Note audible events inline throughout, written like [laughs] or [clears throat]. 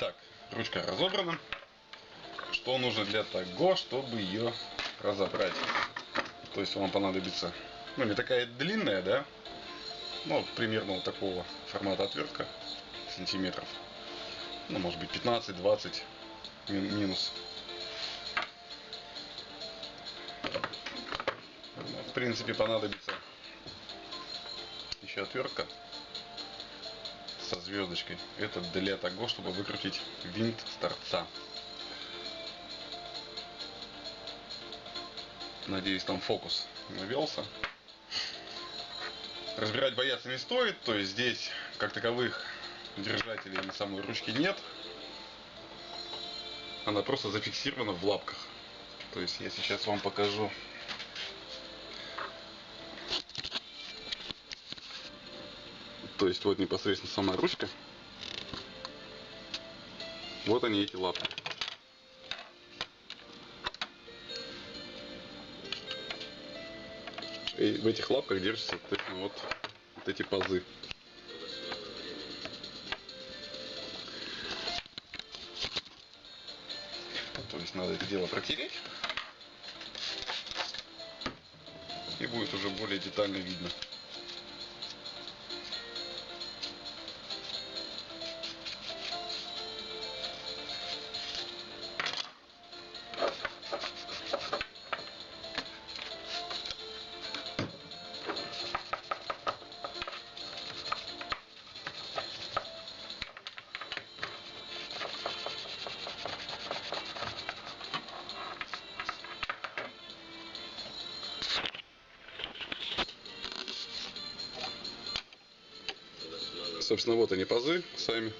Итак, ручка разобрана. Что нужно для того, чтобы ее разобрать? То есть вам понадобится, ну не такая длинная, да, ну примерно вот такого формата отвертка, сантиметров, ну может быть 15-20 минус. Ну, в принципе понадобится еще отвертка со звездочкой. Это для того, чтобы выкрутить винт с торца. Надеюсь, там фокус навелся. Разбирать бояться не стоит, то есть здесь, как таковых, держателей на самой ручки нет. Она просто зафиксирована в лапках. То есть я сейчас вам покажу. То есть вот непосредственно сама ручка. Вот они эти лапки. И в этих лапках держатся соответственно, вот, вот эти пазы. То есть надо это дело протереть. И будет уже более детально видно. Собственно, вот они пазы сами.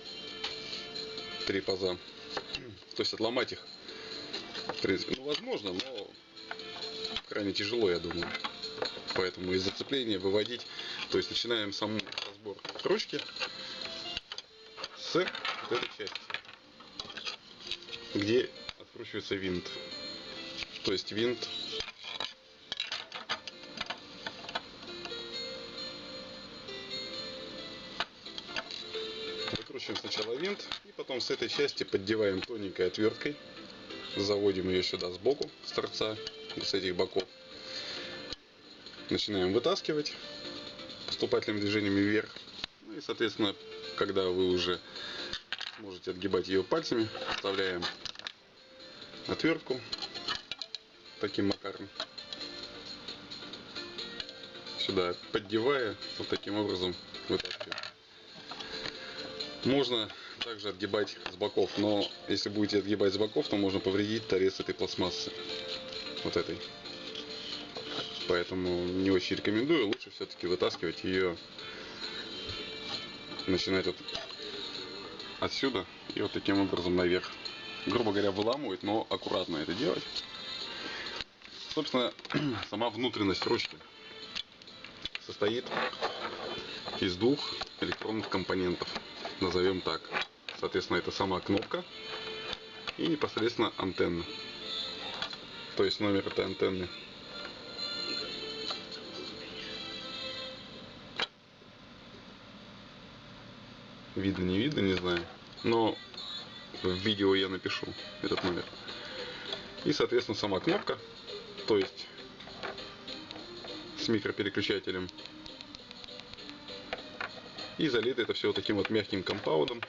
Три паза. То есть отломать их, в принципе, ну, возможно, но крайне тяжело, я думаю. Поэтому из зацепления выводить, то есть начинаем саму разбор ручки с вот этой части, где откручивается винт. То есть винт Выкручиваем сначала винт и потом с этой части поддеваем тоненькой отверткой. Заводим ее сюда сбоку, с торца, с этих боков. Начинаем вытаскивать поступательными движениями вверх. Ну и соответственно, когда вы уже можете отгибать ее пальцами, вставляем отвертку таким макаром. Сюда поддевая, вот таким образом. Можно также отгибать с боков, но если будете отгибать с боков, то можно повредить торец этой пластмассы. Вот этой. Поэтому не очень рекомендую. Лучше все-таки вытаскивать ее, начинать вот отсюда и вот таким образом наверх. Грубо говоря, выламывать, но аккуратно это делать. Собственно, [clears throat] сама внутренность ручки состоит из двух электронных компонентов назовем так. Соответственно, это сама кнопка и непосредственно антенна. То есть номер этой антенны. Видно, не видно, не знаю. Но в видео я напишу этот номер. И, соответственно, сама кнопка. То есть с микропереключателем и залито это все вот таким вот мягким компаундом.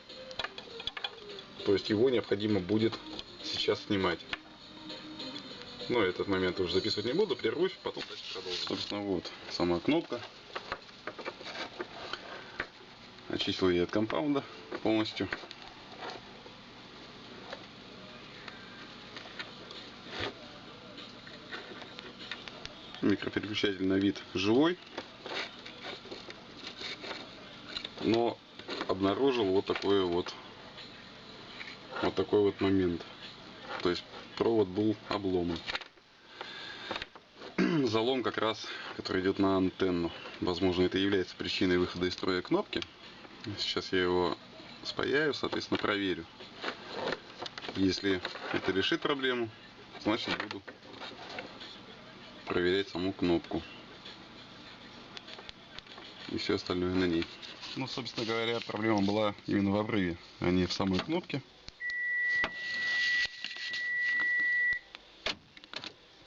То есть его необходимо будет сейчас снимать. Но этот момент уже записывать не буду, прервусь, потом дальше. Собственно, вот сама кнопка. Очистил я от компаунда полностью. Микропереключатель на вид живой но обнаружил вот такой вот вот такой вот момент. То есть провод был обломан. [clears throat] Залом как раз который идет на антенну. Возможно это является причиной выхода из строя кнопки. Сейчас я его спаяю соответственно проверю. Если это решит проблему значит буду проверять саму кнопку. И все остальное на ней ну, собственно говоря, проблема была именно в обрыве, а не в самой кнопке.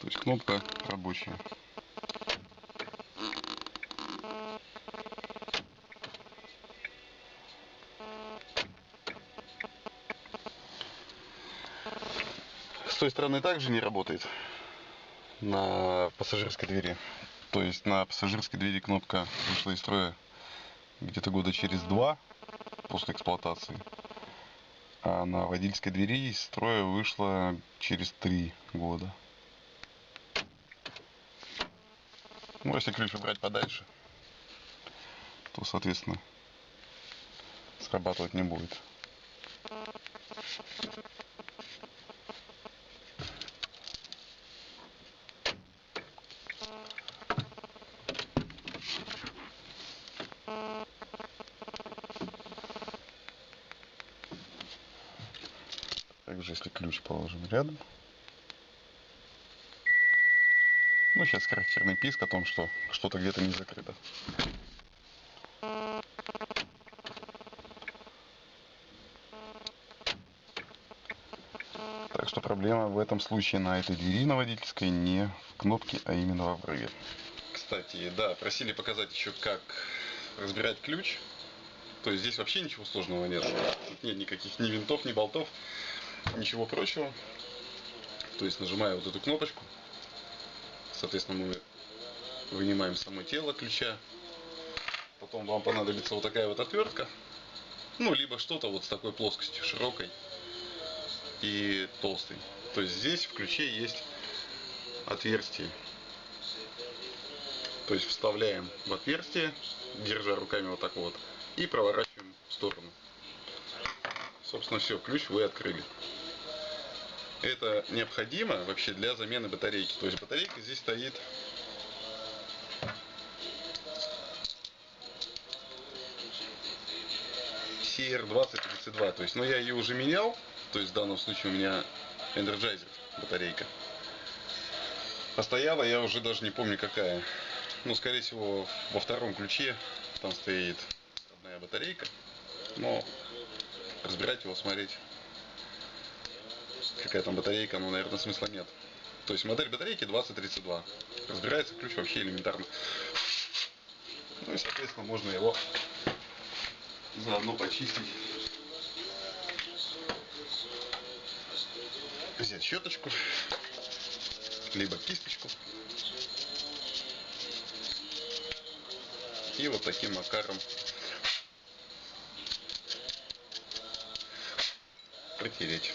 То есть кнопка рабочая. С той стороны также не работает на пассажирской двери. То есть на пассажирской двери кнопка вышла из строя где-то года через два после эксплуатации. А на водительской двери из строя вышла через три года. Ну, если ключ убрать подальше, то, соответственно, срабатывать не будет. Также, если ключ положим рядом. Ну, сейчас характерный писк о том, что что-то где-то не закрыто. Так что проблема в этом случае на этой двери на водительской не в кнопке, а именно в обрыве. Кстати, да, просили показать еще, как разбирать ключ. То есть здесь вообще ничего сложного нет. Тут нет никаких ни винтов, ни болтов, ничего прочего. То есть нажимая вот эту кнопочку, соответственно мы вынимаем само тело ключа. Потом вам понадобится вот такая вот отвертка. Ну, либо что-то вот с такой плоскостью широкой и толстой. То есть здесь в ключе есть отверстие. То есть вставляем в отверстие, держа руками вот так вот, и проворачиваем в сторону. Собственно, все, ключ вы открыли. Это необходимо вообще для замены батарейки. То есть батарейка здесь стоит CR2032. То есть, но я ее уже менял. То есть в данном случае у меня Energizer батарейка. Постояла я уже даже не помню какая. Ну, скорее всего, во втором ключе там стоит одна батарейка. Но разбирать его, смотреть, какая там батарейка, ну, наверное, смысла нет. То есть модель батарейки 2032. Разбирается ключ вообще элементарно. Ну и, соответственно, можно его заодно почистить. Взять щеточку, либо кисточку. И вот таким макаром протереть.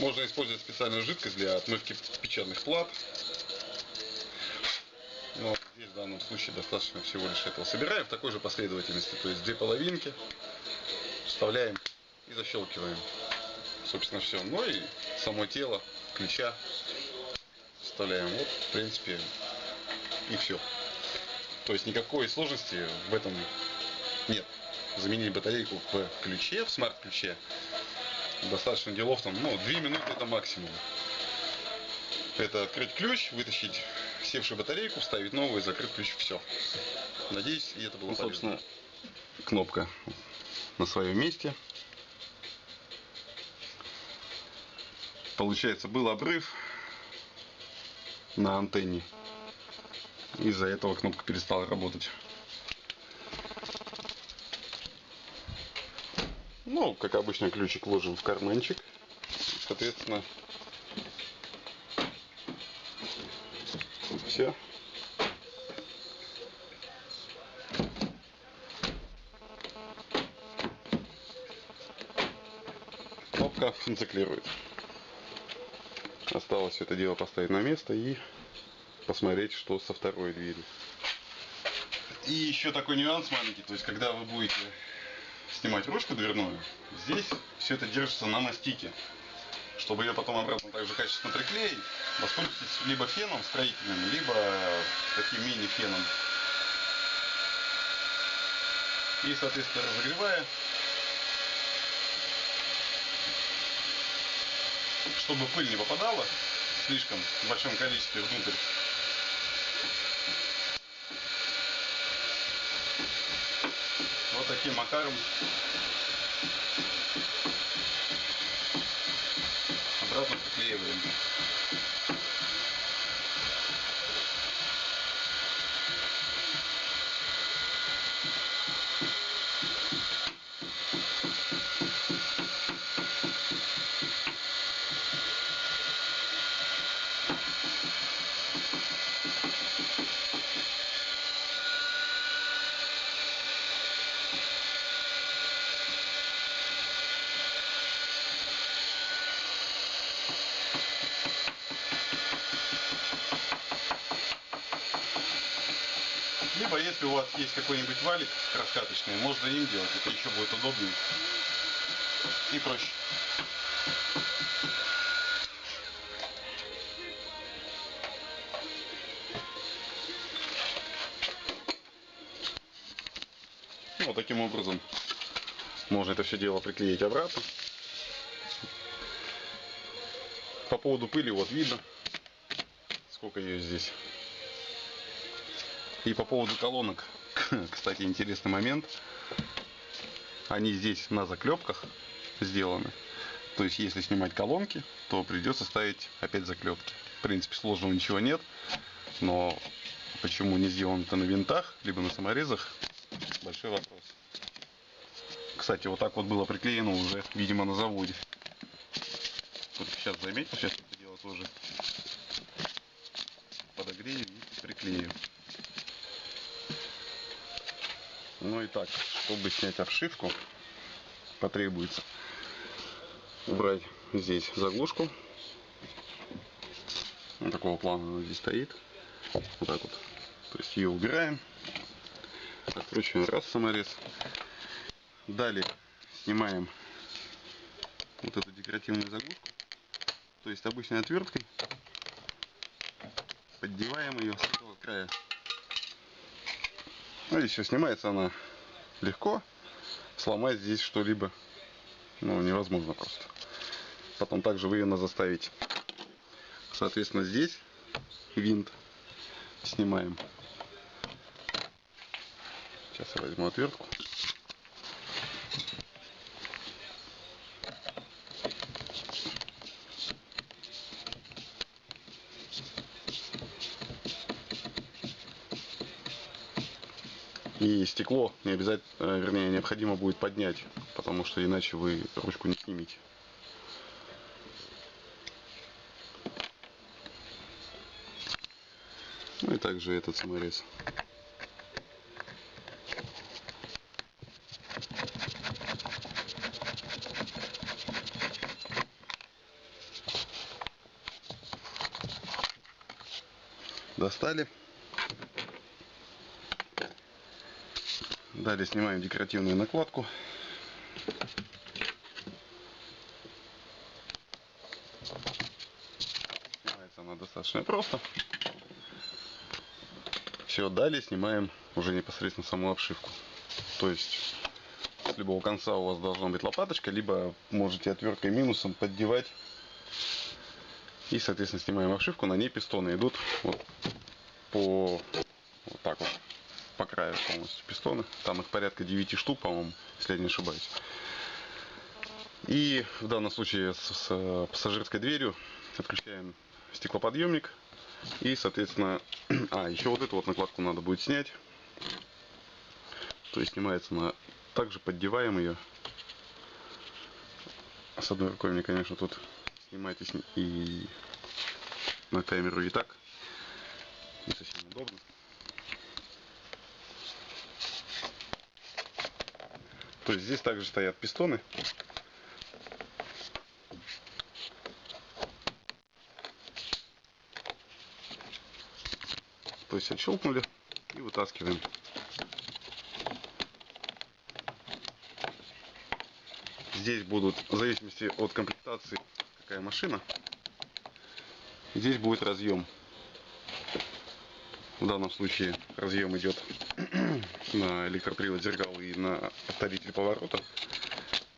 Можно использовать специальную жидкость для отмывки печатных плат. Но здесь в данном случае достаточно всего лишь этого. Собираем в такой же последовательности. То есть две половинки вставляем и защелкиваем. Собственно все. Ну и само тело ключа вставляем. Вот в принципе и все. То есть никакой сложности в этом нет. Заменить батарейку в ключе, в смарт-ключе достаточно делов там, ну, 2 минуты это максимум. Это открыть ключ, вытащить севшую батарейку, вставить новую, закрыть ключ, все. Надеюсь, и это было ну, собственно, кнопка на своем месте. Получается, был обрыв на антенне. Из-за этого кнопка перестала работать. Ну, как обычно, ключик ложим в карманчик. Соответственно, все. Кнопка функционирует. Осталось все это дело поставить на место и посмотреть, что со второй дверью. И еще такой нюанс маленький, то есть когда вы будете снимать ручку дверную, здесь все это держится на мастике. Чтобы ее потом обратно также качественно приклеить, воспользуйтесь либо феном строительным, либо таким мини-феном. И, соответственно, разогревая, чтобы пыль не попадала слишком в большом количестве внутрь, таким макаром обратно приклеиваем. Вас есть какой-нибудь валик раскаточный, можно им делать. Это еще будет удобнее и проще. Ну, вот таким образом можно это все дело приклеить обратно. По поводу пыли вот видно, сколько ее здесь. И по поводу колонок, [laughs] кстати, интересный момент. Они здесь на заклепках сделаны. То есть, если снимать колонки, то придется ставить опять заклепки. В принципе, сложного ничего нет. Но почему не сделано это на винтах, либо на саморезах, большой вопрос. Кстати, вот так вот было приклеено уже, видимо, на заводе. Вот сейчас заметил, сейчас это дело тоже подогрею и приклею. Ну и так, чтобы снять обшивку, потребуется убрать здесь заглушку. Вот такого плана она здесь стоит. Вот так вот. То есть ее убираем. Откручиваем раз саморез. Далее снимаем вот эту декоративную заглушку. То есть обычной отверткой поддеваем ее с этого края. Ну и все, снимается она легко. Сломать здесь что-либо ну, невозможно просто. Потом также выгодно заставить. Соответственно, здесь винт снимаем. Сейчас я возьму отвертку. И стекло не обязательно, вернее, необходимо будет поднять, потому что иначе вы ручку не снимете. Ну и также этот саморез. Достали. Далее снимаем декоративную накладку. Снимается она достаточно просто. Все, далее снимаем уже непосредственно саму обшивку. То есть с любого конца у вас должна быть лопаточка, либо можете отверткой минусом поддевать. И, соответственно, снимаем обшивку, на ней пистоны идут вот по по краю полностью пистоны. Там их порядка 9 штук, по-моему, если я не ошибаюсь. И в данном случае с, с пассажирской дверью отключаем стеклоподъемник. И, соответственно, [clears throat] а, еще вот эту вот накладку надо будет снять. То есть снимается на... Также поддеваем ее. С одной рукой мне, конечно, тут снимать и, сни... и на камеру и так не совсем удобно. То есть здесь также стоят пистоны. То есть отщелкнули и вытаскиваем. Здесь будут, в зависимости от комплектации, какая машина, здесь будет разъем. В данном случае разъем идет [clears throat] на электропривод зеркал на повторитель поворота,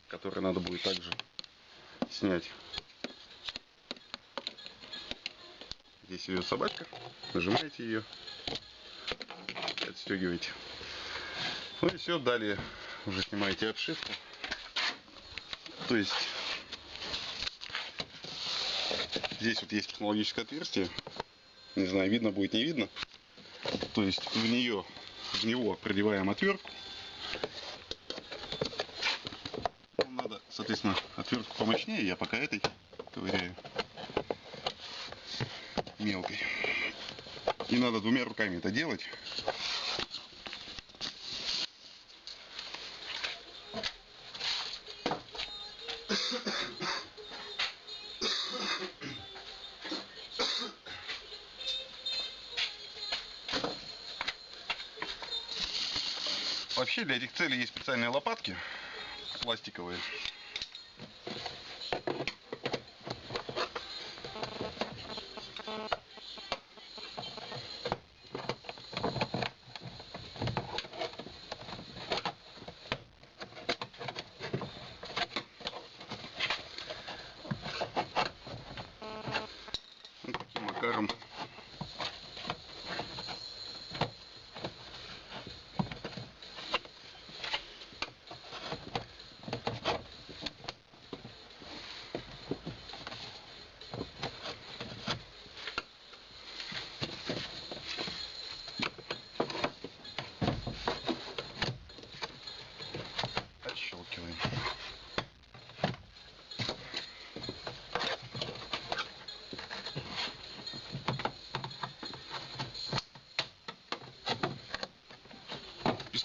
который надо будет также снять. Здесь идет собачка, нажимаете ее, отстегиваете. Ну и все, далее уже снимаете обшивку. То есть здесь вот есть технологическое отверстие. Не знаю, видно будет, не видно. То есть в нее, в него продеваем отвертку. Нам надо, соответственно, отвертку помощнее. Я пока этой ковыряю мелкой. И надо двумя руками это делать. Вообще для этих целей есть специальные лопатки пластиковые. Вот таким макаром отщелкиваем.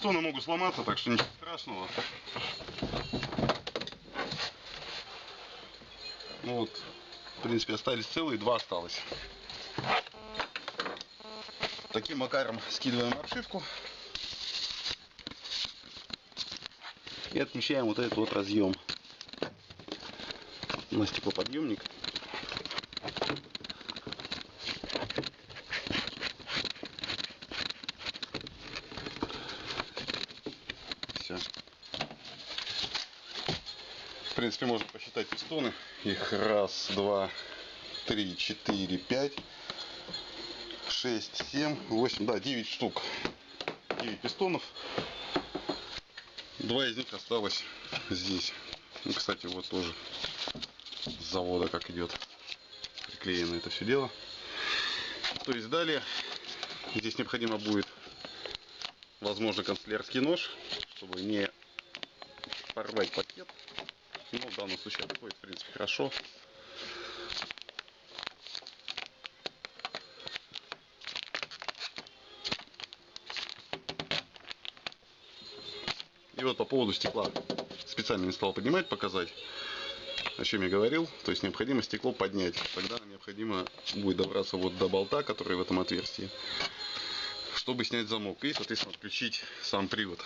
Пистоны могут сломаться, так что ничего страшного. Ну вот, в принципе, остались целые, два осталось. Таким макаром скидываем обшивку. И отмечаем вот этот вот разъем на стеклоподъемник. Все. Принципе, можно посчитать пистоны. Их раз, два, три, четыре, пять, шесть, семь, восемь, да, девять штук. Девять пистонов. Два из них осталось здесь. Ну, кстати, вот тоже с завода как идет приклеено это все дело. То есть далее здесь необходимо будет, возможно, канцелярский нож, чтобы не порвать пакет. Ну, в данном случае подходит, в принципе, хорошо. И вот по поводу стекла. Специально не стал поднимать, показать, о чем я говорил. То есть необходимо стекло поднять. Тогда необходимо будет добраться вот до болта, который в этом отверстии, чтобы снять замок и, соответственно, отключить сам привод.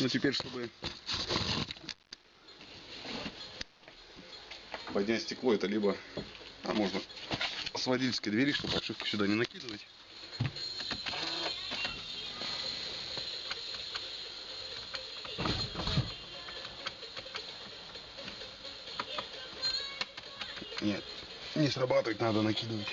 Ну теперь, чтобы поднять стекло, это либо, а можно с водительской двери, чтобы обшивку сюда не накидывать. Нет, не срабатывает, надо накидывать.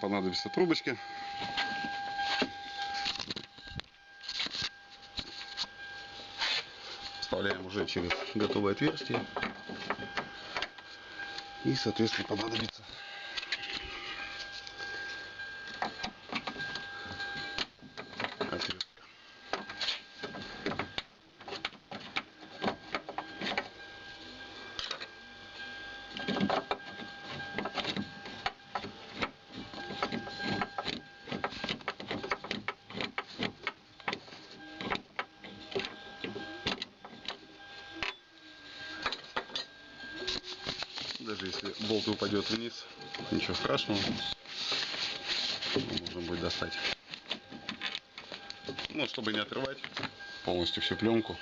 Понадобятся трубочки. Вставляем уже через готовое отверстие. И, соответственно, понадобится отвертка. если болт упадет вниз, ничего страшного. Можно будет достать. Ну, чтобы не отрывать полностью всю пленку.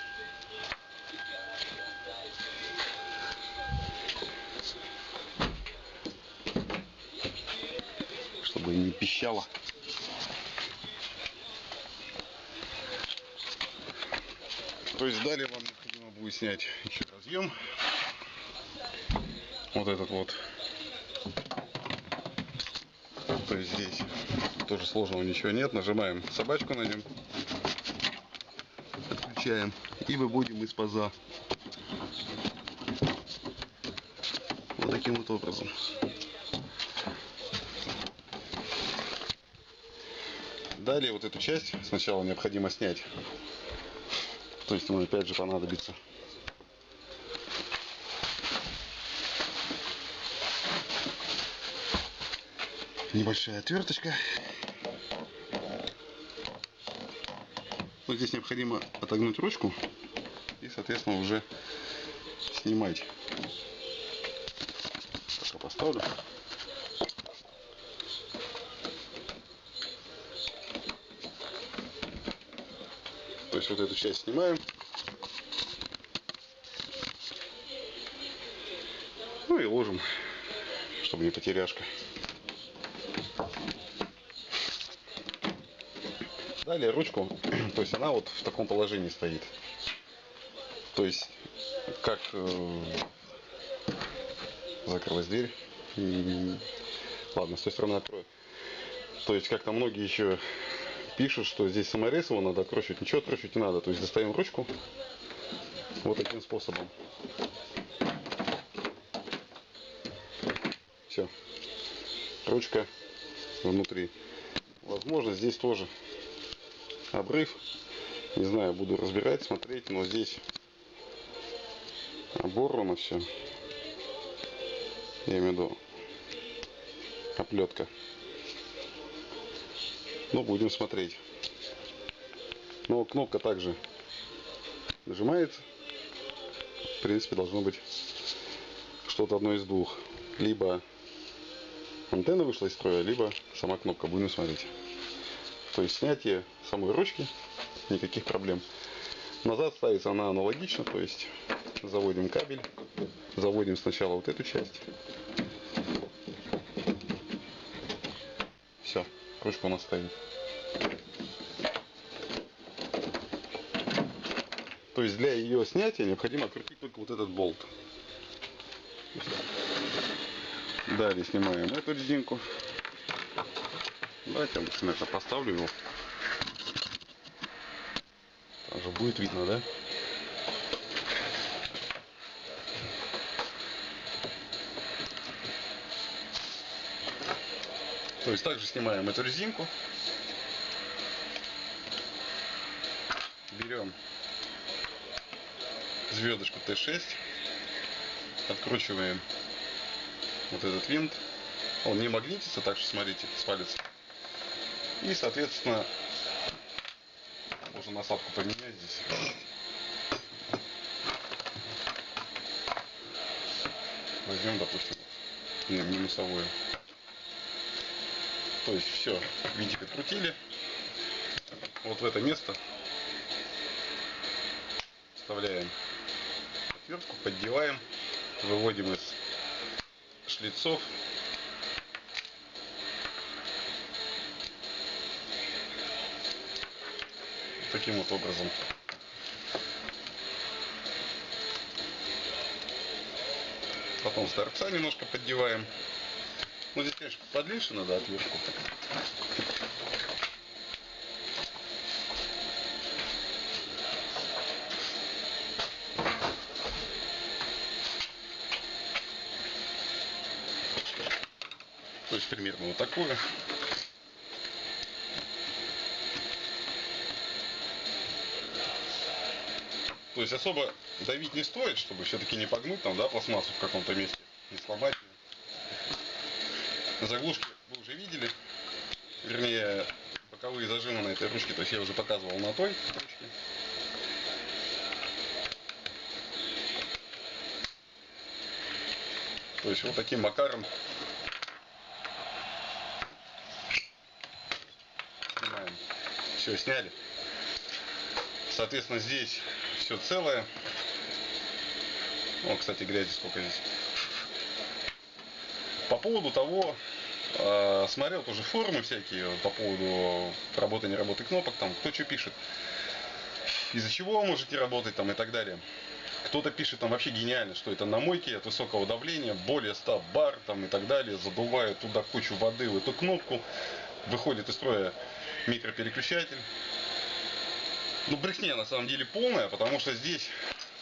Чтобы не пищало. То есть далее вам необходимо будет снять еще разъем. Вот этот вот. То есть здесь тоже сложного ничего нет. Нажимаем собачку на нем. Отключаем. И выводим из паза. Вот таким вот образом. Далее вот эту часть сначала необходимо снять. То есть ему опять же понадобится небольшая отверточка. Вот здесь необходимо отогнуть ручку и, соответственно, уже снимать. Пока поставлю. То есть вот эту часть снимаем. Ну и ложим, чтобы не потеряшка. Далее ручку, [clears throat] то есть она вот в таком положении стоит. То есть, как э, закрылась дверь. М, Ладно, с той стороны открою. То есть, как-то многие еще пишут, что здесь саморез его надо откручивать. Ничего откручивать не надо. То есть, достаем ручку вот таким способом. Все. Ручка внутри. Возможно, здесь тоже обрыв. Не знаю, буду разбирать, смотреть, но здесь оборвано все. Я имею в виду оплетка. Ну, будем смотреть. Но кнопка также нажимается. В принципе, должно быть что-то одно из двух. Либо антенна вышла из строя, либо сама кнопка. Будем смотреть. То есть снятие самой ручки, никаких проблем. Назад ставится она аналогично, то есть заводим кабель, заводим сначала вот эту часть. Все, ручка у нас стоит. То есть для ее снятия необходимо открутить только вот этот болт. Далее снимаем эту резинку. Давайте я лучше на это поставлю его. Там же будет видно, да? То есть также снимаем эту резинку. Берем звездочку Т6. Откручиваем вот этот винт. Он не магнитится, так что смотрите, свалится. И, соответственно, можно насадку поменять здесь. Возьмем, допустим, ми- минусовую. То есть все, винтик открутили. Вот в это место вставляем отвертку, поддеваем, выводим из шлицов. Таким вот образом. Потом с торца немножко поддеваем. Ну здесь, конечно, подлиннее надо отвертку. То есть примерно вот такое. То есть особо давить не стоит, чтобы все-таки не погнуть там, да, пластмассу в каком-то месте, не сломать. Заглушки вы уже видели, вернее, боковые зажимы на этой ручке, то есть я уже показывал на той ручке. То есть вот таким макаром снимаем. Все, сняли. Соответственно, здесь все целое. О, кстати, грязи сколько здесь. По поводу того, э, смотрел тоже форумы всякие по поводу работы, не работы кнопок, там кто что пишет. Из-за чего можете работать там и так далее. Кто-то пишет там вообще гениально, что это на мойке от высокого давления, более 100 бар там и так далее, задувают туда кучу воды в эту кнопку, выходит из строя микропереключатель. Ну, брехня на самом деле полная, потому что здесь,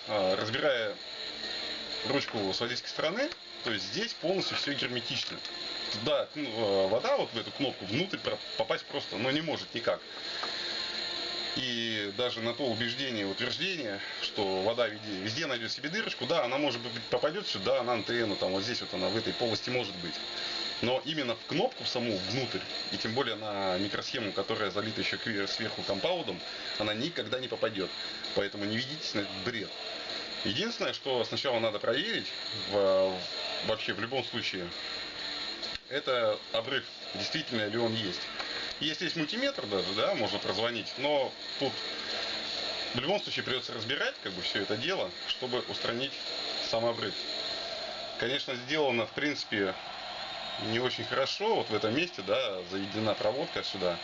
а, разбирая ручку с водительской стороны, то есть здесь полностью все герметично. Туда ну, вода вот в эту кнопку внутрь попасть просто, ну, не может никак. И даже на то убеждение, утверждение, что вода везде, везде найдет себе дырочку, да, она может быть попадет сюда, на антенну, там вот здесь вот она в этой полости может быть. Но именно в кнопку саму внутрь, и тем более на микросхему, которая залита еще сверху компаудом, она никогда не попадет. Поэтому не ведитесь на этот бред. Единственное, что сначала надо проверить, в, вообще в любом случае, это обрыв, действительно ли он есть. Если есть мультиметр даже, да, можно прозвонить, но тут в любом случае придется разбирать как бы все это дело, чтобы устранить сам обрыв. Конечно, сделано в принципе не очень хорошо, вот в этом месте, да, заведена проводка сюда.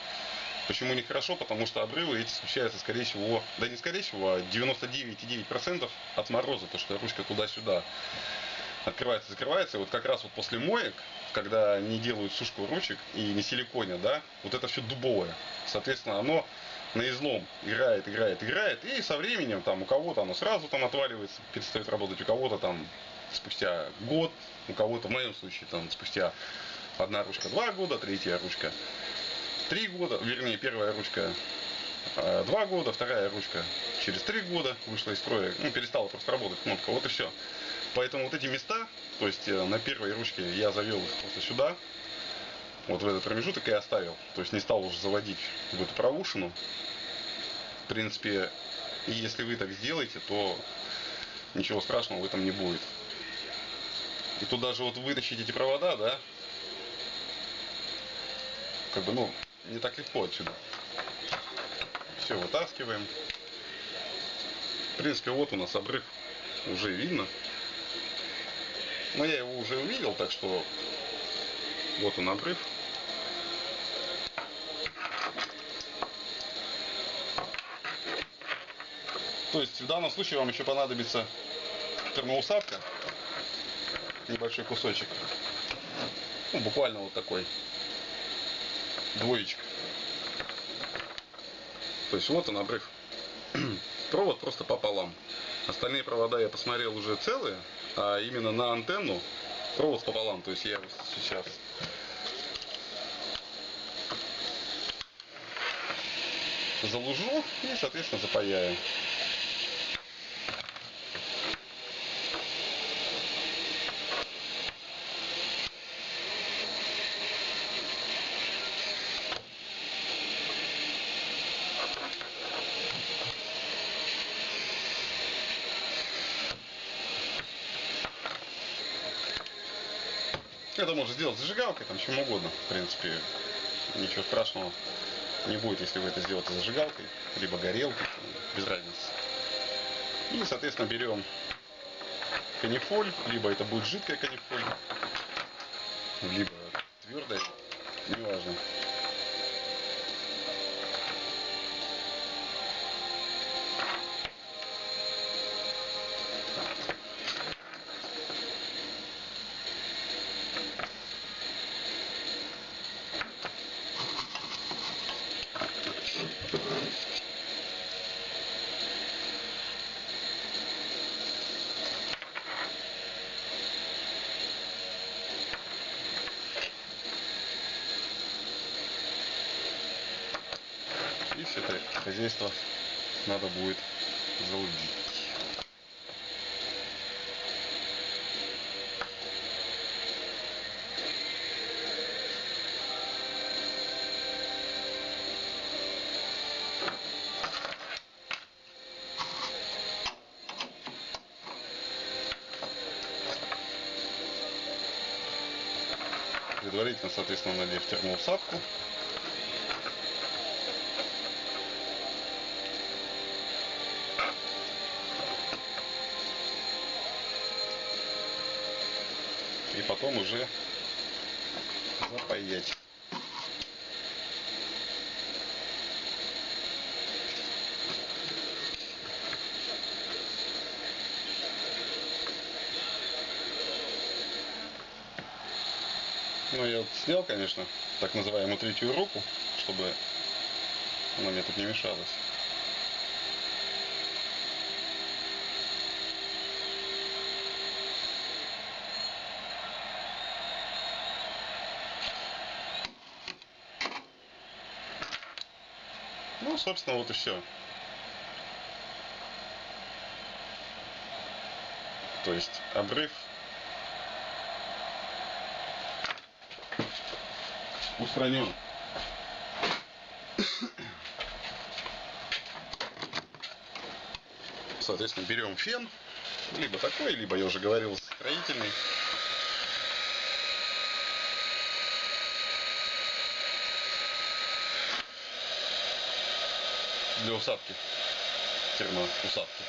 Почему не хорошо? Потому что обрывы эти случаются, скорее всего, да не скорее всего, а 99,9% от мороза, то что ручка туда-сюда открывается, закрывается. И вот как раз вот после моек, когда не делают сушку ручек и не силиконе, да, вот это все дубовое. Соответственно, оно на излом играет, играет, играет, и со временем там у кого-то оно сразу там отваливается, перестает работать, у кого-то там спустя год, у кого-то, в моем случае, там спустя одна ручка два года, третья ручка три года, вернее, первая ручка э, два года, вторая ручка через три года вышла из строя, ну, перестала просто работать кнопка, вот и все. Поэтому вот эти места, то есть э, на первой ручке я завел их просто сюда, вот в этот промежуток и оставил. То есть не стал уже заводить в эту проушину. В принципе, если вы так сделаете, то ничего страшного в этом не будет. И тут даже вот вытащить эти провода, да, как бы, ну, не так легко отсюда. Все вытаскиваем. В принципе, вот у нас обрыв уже видно. Но я его уже увидел, так что вот он обрыв. То есть в данном случае вам еще понадобится термоусадка, небольшой кусочек, ну, буквально вот такой, двоечка. То есть вот он обрыв. [clears throat] Провод просто пополам. Остальные провода я посмотрел уже целые, а именно на антенну провод пополам. То есть я сейчас залужу и, соответственно, запаяю. Это можно сделать зажигалкой, там чем угодно. В принципе, ничего страшного не будет, если вы это сделаете зажигалкой, либо горелкой, без разницы. И, соответственно, берем канифоль, либо это будет жидкая канифоль, либо твердая, неважно. Предварительно, соответственно, надев термоусадку. И потом уже запаять. Ну, я вот снял, конечно, так называемую третью руку, чтобы она мне тут не мешалась. Ну, собственно, вот и все. То есть обрыв устранен. Соответственно, берем фен, либо такой, либо я уже говорил строительный. Для усадки, термоусадки.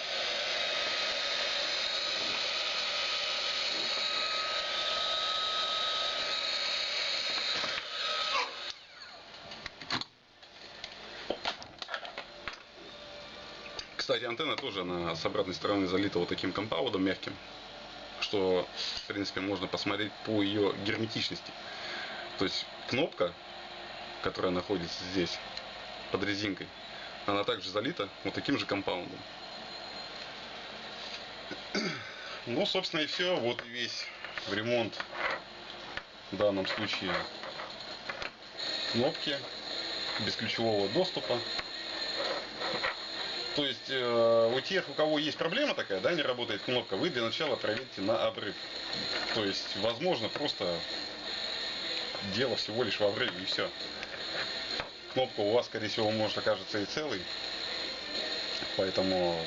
Кстати, антенна тоже она с обратной стороны залита вот таким компаудом мягким, что, в принципе, можно посмотреть по ее герметичности. То есть кнопка, которая находится здесь, под резинкой, она также залита вот таким же компаундом. Ну, собственно, и все. Вот и весь ремонт в данном случае кнопки бесключевого доступа. То есть э, у тех, у кого есть проблема такая, да, не работает кнопка, вы для начала проверьте на обрыв. То есть, возможно, просто дело всего лишь в обрыве и все. Кнопка у вас, скорее всего, может окажется и целой. Поэтому,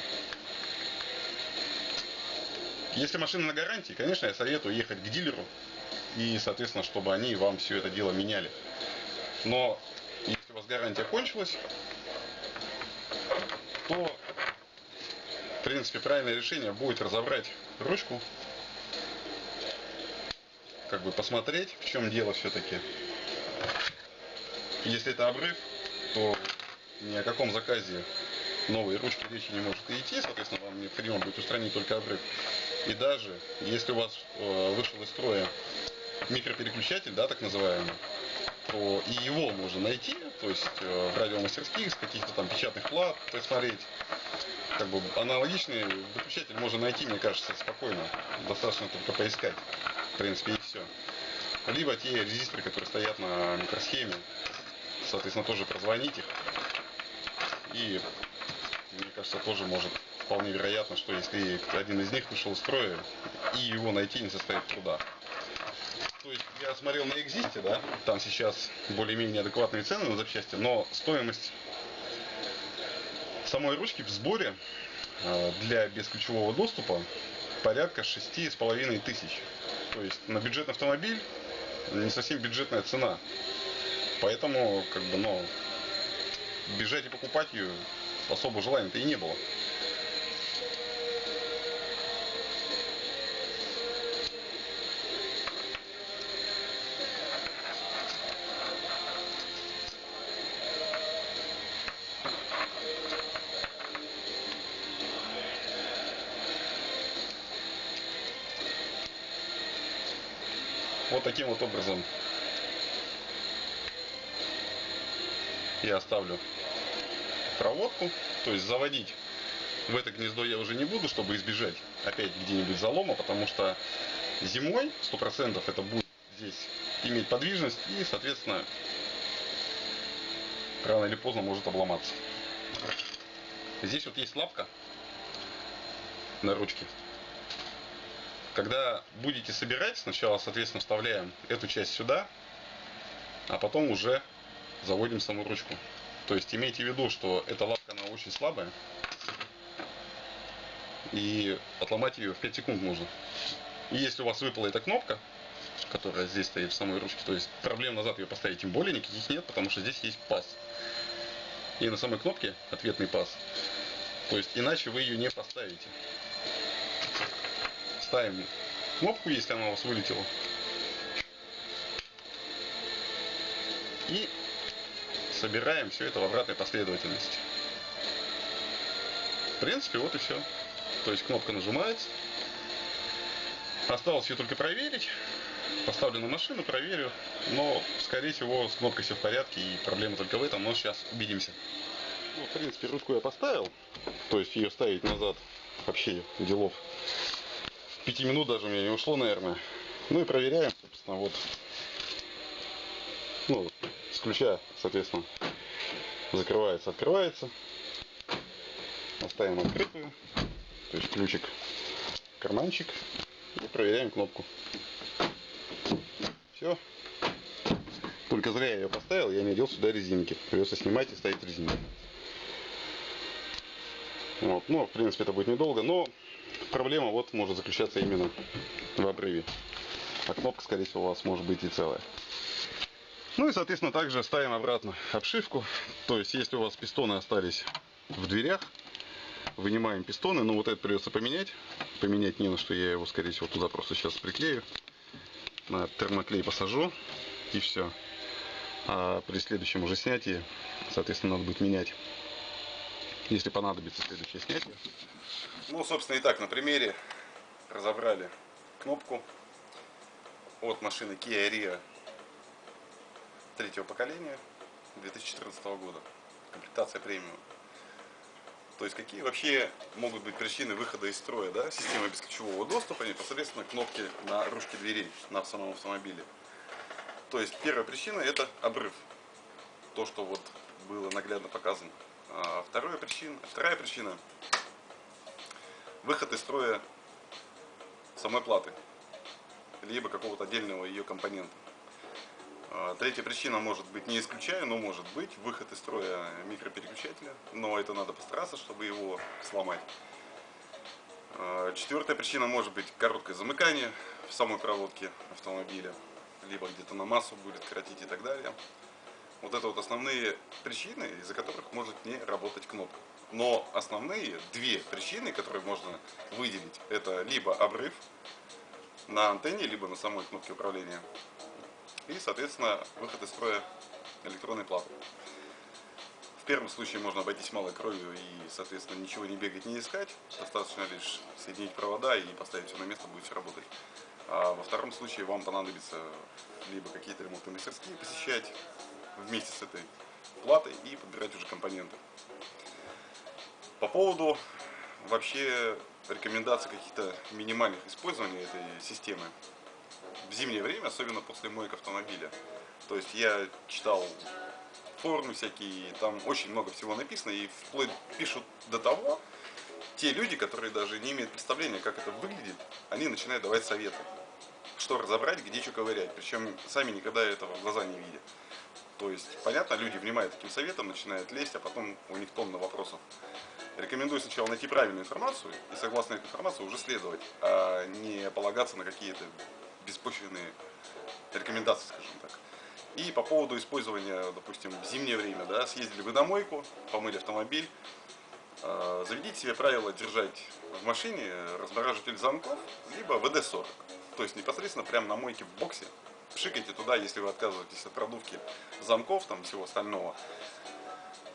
если машина на гарантии, конечно, я советую ехать к дилеру и, соответственно, чтобы они вам все это дело меняли. Но если у вас гарантия кончилась, то, в принципе, правильное решение будет разобрать ручку, как бы посмотреть, в чем дело все-таки. Если это обрыв, то ни о каком заказе новой ручки речи не может идти, соответственно, вам необходимо будет устранить только обрыв. И даже если у вас э, вышел из строя микропереключатель, да, так называемый, то и его можно найти, то есть э, в радиомастерских, с каких-то там печатных плат посмотреть. Как бы аналогичный выключатель можно найти, мне кажется, спокойно. Достаточно только поискать. В принципе, и все. Либо те резисторы, которые стоят на микросхеме, соответственно, тоже прозвонить их. И, мне кажется, тоже может вполне вероятно, что если один из них вышел из строя, и его найти не составит труда. То есть я смотрел на Экзисте, да, там сейчас более-менее адекватные цены на запчасти, но стоимость самой ручки в сборе э, для бесключевого доступа порядка шести с половиной тысяч. То есть на бюджетный автомобиль не совсем бюджетная цена. Поэтому, как бы, ну, бежать и покупать ее особо желания-то и не было. Таким вот образом я оставлю проводку. То есть заводить в это гнездо я уже не буду, чтобы избежать опять где-нибудь залома, потому что зимой 100% это будет здесь иметь подвижность и, соответственно, рано или поздно может обломаться. Здесь вот есть лапка на ручке. Когда будете собирать, сначала, соответственно, вставляем эту часть сюда, а потом уже заводим саму ручку. То есть имейте в виду, что эта лапка, она очень слабая, и отломать ее в 5 секунд можно. И если у вас выпала эта кнопка, которая здесь стоит в самой ручке. То есть проблем назад ее поставить тем более никаких нет, потому что здесь есть паз. И на самой кнопке ответный паз. То есть иначе вы ее не поставите. Ставим кнопку, если она у вас вылетела. И собираем все это в обратной последовательности. В принципе, вот и все. То есть кнопка нажимается. Осталось ее только проверить. Поставлю на машину, проверю. Но, скорее всего, с кнопкой все в порядке и проблема только в этом. Но сейчас убедимся. Ну, в принципе, ручку я поставил. То есть ее ставить назад вообще делов. Пяти минут даже у меня не ушло, наверное. Ну и проверяем, собственно, вот. Ну, с ключа, соответственно, закрывается, открывается. Оставим открытую. То есть ключик, карманчик. И проверяем кнопку. Все. Только зря я ее поставил, я не одел сюда резинки. Придется снимать и ставить резинки. Вот. Ну, в принципе, это будет недолго, но проблема вот может заключаться именно в обрыве. А кнопка, скорее всего, у вас может быть и целая. Ну и, соответственно, также ставим обратно обшивку. То есть, если у вас пистоны остались в дверях, вынимаем пистоны. Но вот это придется поменять. Поменять не на что, я его, скорее всего, туда просто сейчас приклею. На термоклей посажу и все. А при следующем уже снятии, соответственно, надо будет менять если понадобится следующее снятие. Ну, собственно, и так, на примере разобрали кнопку от машины Kia Rio третьего поколения 2014 года. Комплектация премиум. То есть какие вообще могут быть причины выхода из строя да, системы бесключевого доступа непосредственно кнопки на ручке дверей на самом автомобиле. То есть первая причина это обрыв. То, что вот было наглядно показано. А вторая причина, вторая причина – выход из строя самой платы, либо какого-то отдельного ее компонента. А третья причина может быть, не исключаю, но может быть, выход из строя микропереключателя, но это надо постараться, чтобы его сломать. А четвертая причина может быть короткое замыкание в самой проводке автомобиля, либо где-то на массу будет кратить и так далее. Вот это вот основные причины, из-за которых может не работать кнопка. Но основные две причины, которые можно выделить, это либо обрыв на антенне, либо на самой кнопке управления. И, соответственно, выход из строя электронной платы. В первом случае можно обойтись малой кровью и, соответственно, ничего не бегать, не искать. Достаточно лишь соединить провода и поставить все на место, будет все работать. А во втором случае вам понадобится либо какие-то ремонтные мастерские посещать, вместе с этой платой и подбирать уже компоненты. По поводу вообще рекомендаций каких-то минимальных использований этой системы в зимнее время, особенно после моек автомобиля. То есть я читал форумы всякие, там очень много всего написано, и вплоть пишут до того, те люди, которые даже не имеют представления, как это выглядит, они начинают давать советы, что разобрать, где что ковырять, причем сами никогда этого в глаза не видят. То есть, понятно, люди внимают таким советам, начинают лезть, а потом у них тонна вопросов. Рекомендую сначала найти правильную информацию и согласно этой информации уже следовать, а не полагаться на какие-то беспочвенные рекомендации, скажем так. И по поводу использования, допустим, в зимнее время, да, съездили вы на мойку, помыли автомобиль, э, заведите себе правило держать в машине размораживатель замков, либо ВД-40. То есть непосредственно прямо на мойке в боксе пшикайте туда, если вы отказываетесь от продувки замков, там всего остального.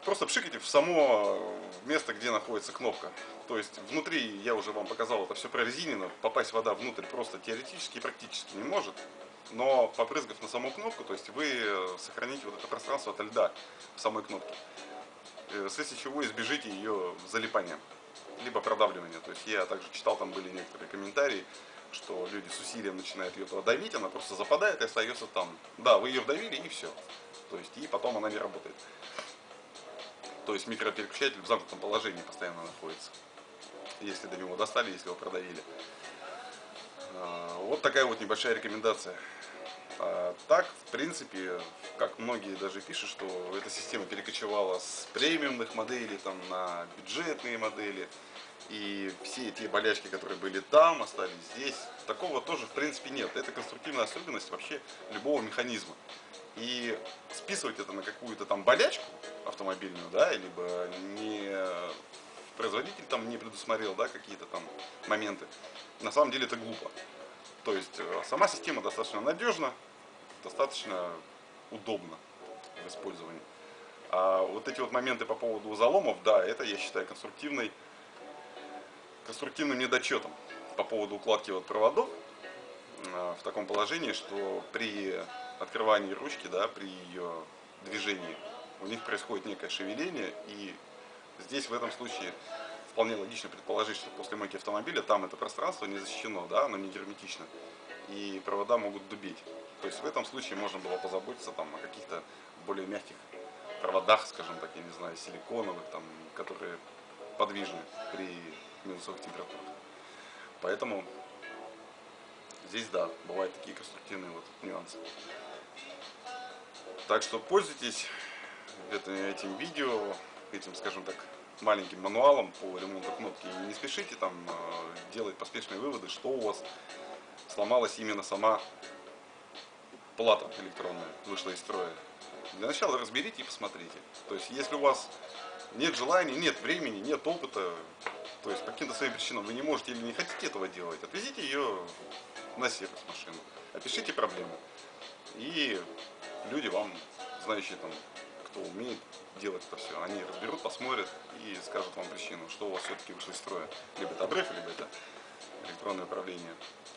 Просто пшикайте в само место, где находится кнопка. То есть внутри, я уже вам показал, это все прорезинено, попасть вода внутрь просто теоретически и практически не может. Но попрызгав на саму кнопку, то есть вы сохраните вот это пространство от льда в самой кнопке. Э, вследствие чего избежите ее залипания, либо продавливания. То есть я также читал, там были некоторые комментарии, что люди с усилием начинают ее туда давить, она просто западает и остается там. Да, вы ее вдавили и все. То есть и потом она не работает. То есть микропереключатель в замкнутом положении постоянно находится. Если до него достали, если его продавили. А, вот такая вот небольшая рекомендация. А так, в принципе, как многие даже пишут, что эта система перекочевала с премиумных моделей там, на бюджетные модели. И все те болячки, которые были там, остались здесь. Такого тоже, в принципе, нет. Это конструктивная особенность вообще любого механизма. И списывать это на какую-то там болячку автомобильную, да, либо не производитель там не предусмотрел, да, какие-то там моменты, на самом деле это глупо. То есть э, сама система достаточно надежна, достаточно удобна в использовании. А вот эти вот моменты по поводу заломов, да, это я считаю конструктивной, конструктивным недочетом по поводу укладки вот проводов э, в таком положении, что при открывании ручки, да, при ее движении у них происходит некое шевеление, и здесь в этом случае вполне логично предположить, что после мойки автомобиля там это пространство не защищено, да, оно не герметично, и провода могут дубить. То есть в этом случае можно было позаботиться там, о каких-то более мягких проводах, скажем так, я не знаю, силиконовых, там, которые подвижны при минусовых температурах. Поэтому здесь, да, бывают такие конструктивные вот нюансы. Так что пользуйтесь этим видео, этим, скажем так, маленьким мануалом по ремонту кнопки. Не спешите там э, делать поспешные выводы, что у вас сломалась именно сама плата электронная, вышла из строя. Для начала разберите и посмотрите. То есть, если у вас нет желания, нет времени, нет опыта, то есть по каким-то своим причинам вы не можете или не хотите этого делать, отвезите ее на сервис машину, опишите проблему. И люди вам, знающие там, кто умеет делать это все, они разберут, посмотрят и скажут вам причину, что у вас все-таки вышло из строя. Либо это обрыв, либо это электронное управление,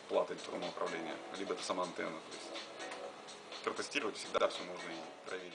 плата электронного управления, либо это сама антенна. То есть протестировать всегда все можно и проверить.